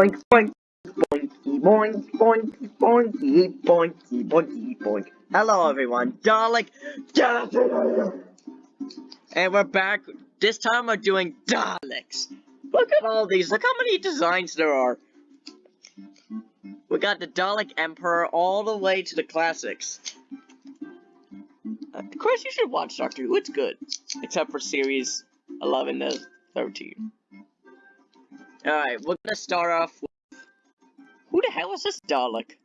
boink, boink, boinky, boink, boinky, boinky, boinky, boinky, boink. Hello, everyone. Dalek, and we're back. This time we're doing Daleks. Look at all these. Look how many designs there are. We got the Dalek Emperor all the way to the classics. Of course, you should watch Doctor Who. It's good, except for series 11 to 13. Alright, we're gonna start off with... Who the hell is this Dalek?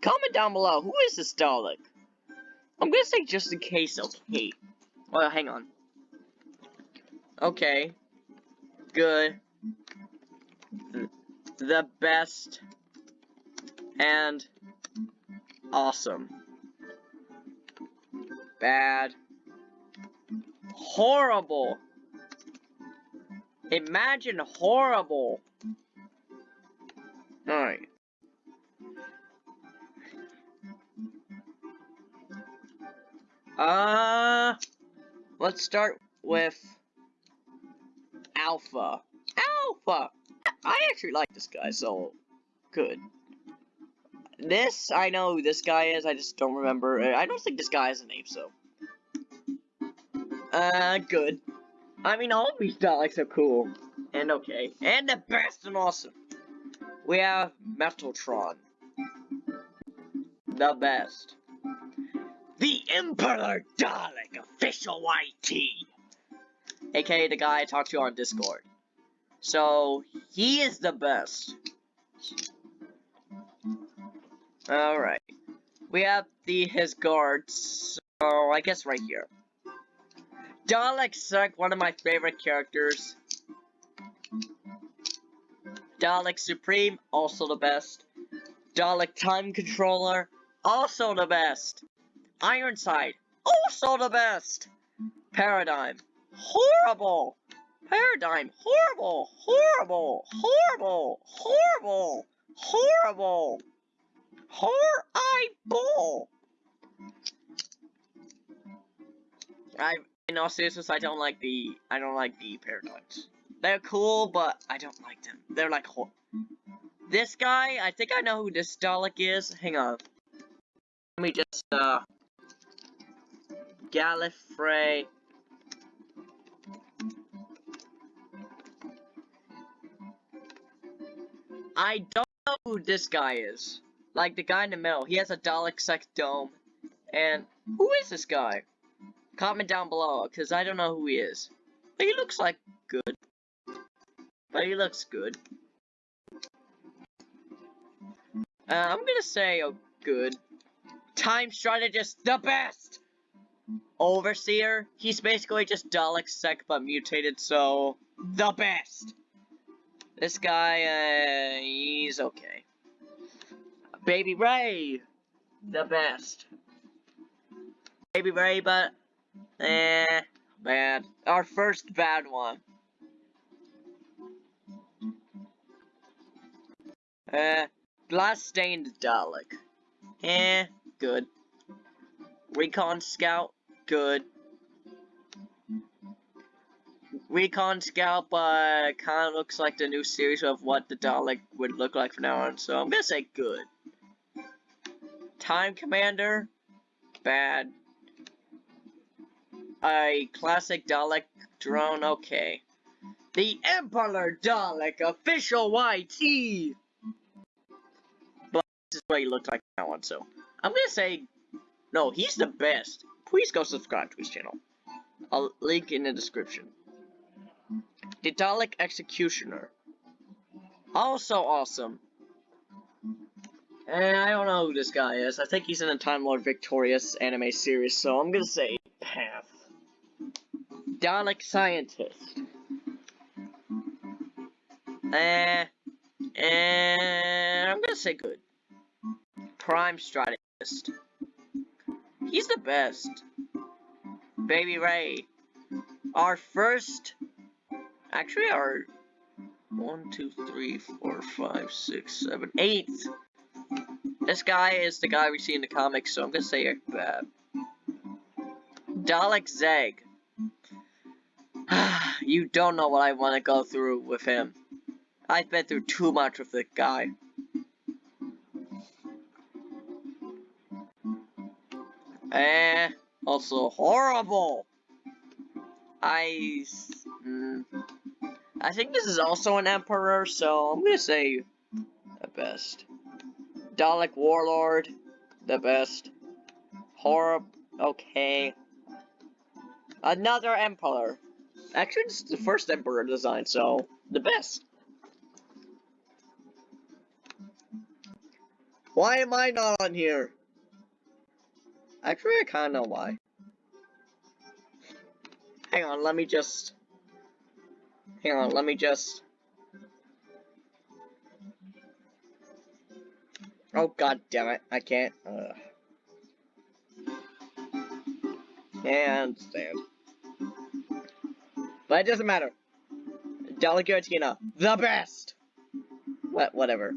Comment down below, who is this Dalek? I'm gonna say just in case, okay. Well, hang on. Okay. Good. The best. And awesome. Bad. Horrible. Imagine horrible. Alright. Uh, let's start with Alpha. Alpha! I actually like this guy, so good. This, I know who this guy is, I just don't remember. I don't think this guy has a name, so. Uh, good. I mean, all these Daleks are cool. And okay. And the best and awesome. We have Metaltron. The best. The Emperor Dalek, official YT. AKA the guy I talked to on Discord. So, he is the best. Alright. We have the his guards, so I guess right here. Dalek Sec, one of my favorite characters. Dalek Supreme, also the best. Dalek Time Controller, also the best. Ironside, also the best. Paradigm, horrible. Paradigm, horrible, horrible, horrible, horrible, horrible, horrible. I in all seriousness, I don't like the I don't like the paradigms. They're cool, but I don't like them. They're like this guy. I think I know who this Dalek is. Hang on. Let me just uh Gallifrey. I don't know who this guy is. Like the guy in the middle. He has a Dalek Sec's dome. And who is this guy? Comment down below, because I don't know who he is. But he looks like good. But he looks good. Uh, I'm gonna say oh, good. Time Strategist, the best! Overseer, he's basically just Dalek Sec but mutated, so the best. This guy, uh, he's okay. Baby Ray, the best. Baby Ray, but Eh, bad. Our first bad one. Uh, glass stained Dalek. Eh, good. Recon Scout, good. Recon Scout, but kind of looks like the new series of what the Dalek would look like from now on, so I'm gonna say good. Time Commander, bad. A classic Dalek drone, okay. The Emperor Dalek, official YT! But this is what he looked like that one, so. I'm gonna say, no, he's the best. Please go subscribe to his channel. I'll link in the description. The Dalek Executioner. Also awesome. And I don't know who this guy is. I think he's in a Time Lord Victorious anime series, so I'm gonna say. Dalek scientist. Eh, and I'm gonna say good. Prime strategist. He's the best. Baby Ray. Our first, actually our one, two, three, four, five, six, seven, eighth. This guy is the guy we see in the comics, so I'm gonna say bad. Dalek Zeg. you don't know what I want to go through with him. I've been through too much with this guy. Eh, also horrible. I, mm, I think this is also an emperor, so I'm gonna say the best. Dalek Warlord, the best. Horror, okay. Another emperor. Actually, this is the first emperor design, so the best. Why am I not on here? Actually, I kinda know why. Hang on, let me just... Hang on, let me just... Oh god damn it, I can't. Ugh. And stand. But it doesn't matter. Dalek the best! What, whatever.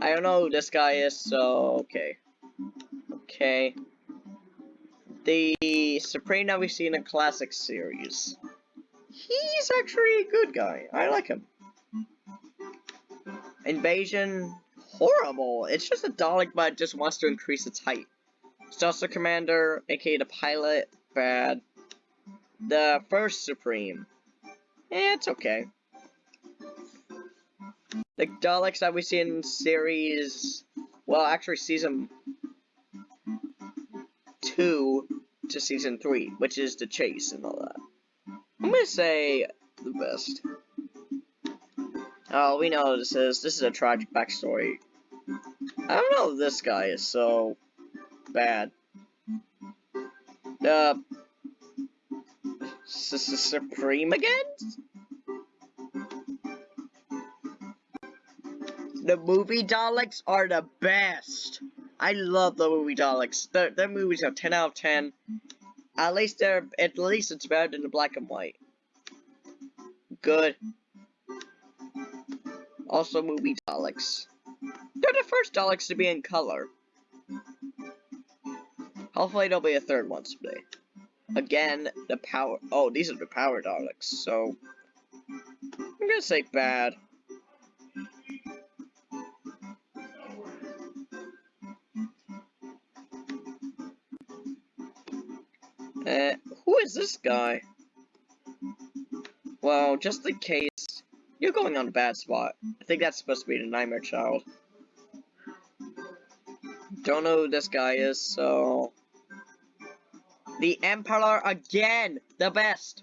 I don't know who this guy is, so okay. Okay. The Supreme that we see in the classic series. He's actually a good guy. I like him. Invasion, horrible. It's just a Dalek, but just wants to increase its height. Saucer Commander, aka the pilot, bad. The first Supreme, eh, it's okay. The Daleks that we see in series, well, actually season 2 to season 3, which is the chase and all that. I'm gonna say the best. Oh, we know this is. This is a tragic backstory. I don't know this guy is so bad. Uh, Supreme again? The movie Daleks are the best. I love the movie Daleks. Their, their movies are 10 out of 10. At least they're at least it's better than the black and white. Good. Also movie Daleks. They're the first Daleks to be in color. Hopefully there'll be a third one someday. Again, the power- oh, these are the power Daleks, so... I'm gonna say bad. Uh, who is this guy? Well, just in case, you're going on a bad spot. I think that's supposed to be the Nightmare Child. Don't know who this guy is, so... The Emperor again! The best!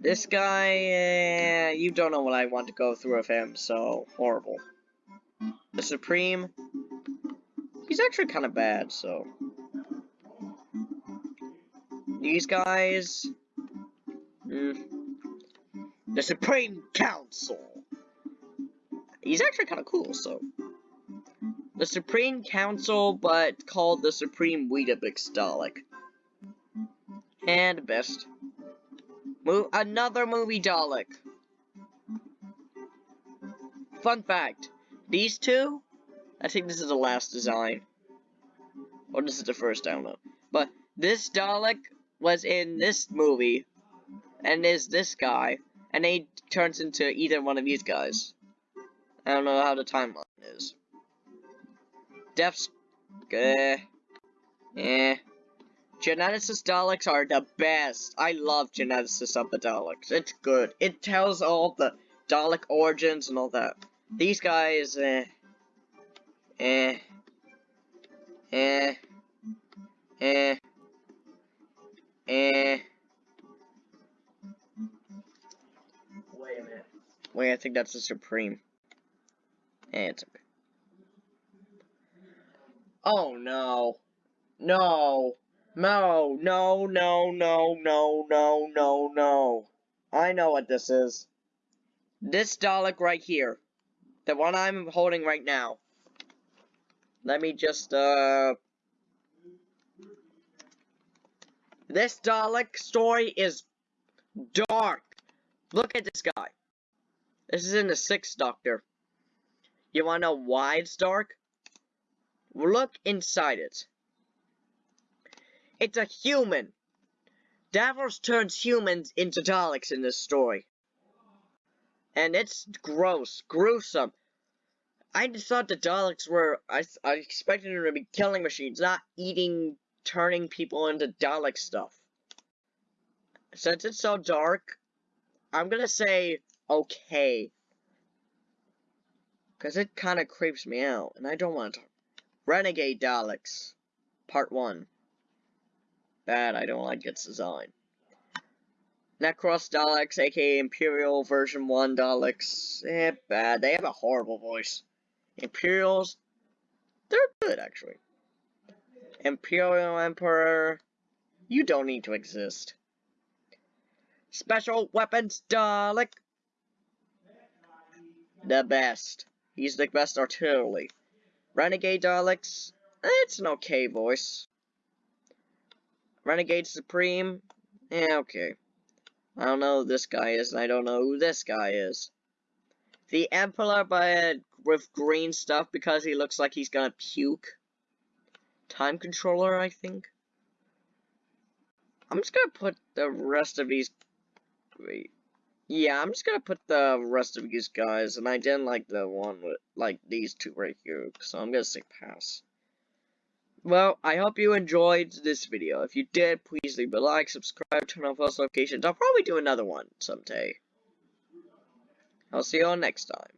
This guy, uh, you don't know what I want to go through with him, so horrible. The Supreme, he's actually kind of bad, so. These guys, mm, the Supreme Council. He's actually kind of cool, so. The Supreme Council, but called the Supreme Weetabix Dalek. And best. Mo another movie Dalek. Fun fact, these two, I think this is the last design. Or this is the first, I don't know. But this Dalek was in this movie, and is this guy, and he turns into either one of these guys. I don't know how the timeline. Death's... Eh. Eh. Genesis Daleks are the best. I love Genesis of the Daleks. It's good. It tells all the Dalek origins and all that. These guys, eh. Eh. Eh. Eh. Eh. Wait a minute. Wait, I think that's the Supreme. Eh, it's okay. Oh no. No. No, no, no, no, no, no, no, no. I know what this is. This Dalek right here. The one I'm holding right now. Let me just, uh... This Dalek story is dark. Look at this guy. This is in the Sixth Doctor. You wanna know why it's dark? Look inside it. It's a human. Davros turns humans into Daleks in this story. And it's gross, gruesome. I just thought the Daleks were, I, I expected them to be killing machines, not eating, turning people into Dalek stuff. Since it's so dark, I'm gonna say okay. Because it kind of creeps me out, and I don't want to. Renegade Daleks, Part 1. Bad, I don't like its design. Necros Daleks, aka Imperial version 1 Daleks. Eh, bad. They have a horrible voice. Imperials, they're good, actually. Imperial Emperor, you don't need to exist. Special Weapons Dalek, the best. He's the best artillery. Renegade Daleks, it's an okay voice. Renegade Supreme, yeah, okay. I don't know who this guy is, and I don't know who this guy is. The Emperor by with green stuff because he looks like he's gonna puke. Time controller, I think. I'm just gonna put the rest of these. Wait. Yeah, I'm just gonna put the rest of these guys, and I didn't like the one with, like, these two right here, so I'm gonna say pass. Well, I hope you enjoyed this video. If you did, please leave a like, subscribe, turn on post notifications. I'll probably do another one someday. I'll see you all next time.